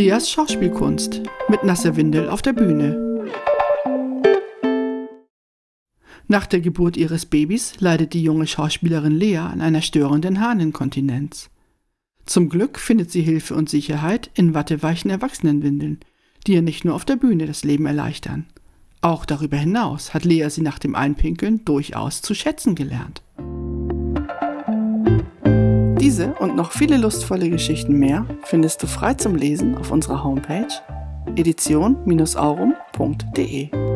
Leas Schauspielkunst mit nasser Windel auf der Bühne. Nach der Geburt ihres Babys leidet die junge Schauspielerin Lea an einer störenden Harninkontinenz. Zum Glück findet sie Hilfe und Sicherheit in watteweichen Erwachsenenwindeln, die ihr nicht nur auf der Bühne das Leben erleichtern. Auch darüber hinaus hat Lea sie nach dem Einpinkeln durchaus zu schätzen gelernt. Diese und noch viele lustvolle Geschichten mehr findest du frei zum Lesen auf unserer Homepage edition-aurum.de.